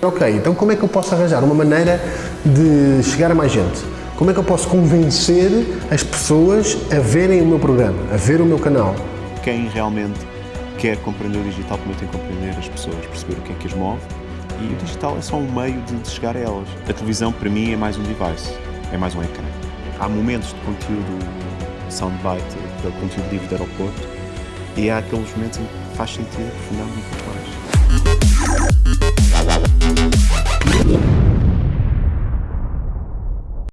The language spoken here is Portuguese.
Ok, então como é que eu posso arranjar uma maneira de chegar a mais gente? Como é que eu posso convencer as pessoas a verem o meu programa, a ver o meu canal? Quem realmente quer compreender o digital também tem que compreender as pessoas, perceber o que é que as move e o digital é só um meio de, chegar a elas. A televisão para mim é mais um device, é mais um ecrã. Há momentos de conteúdo soundbite, de conteúdo livre de aeroporto e há aqueles momentos em que faz sentido aprofundar muito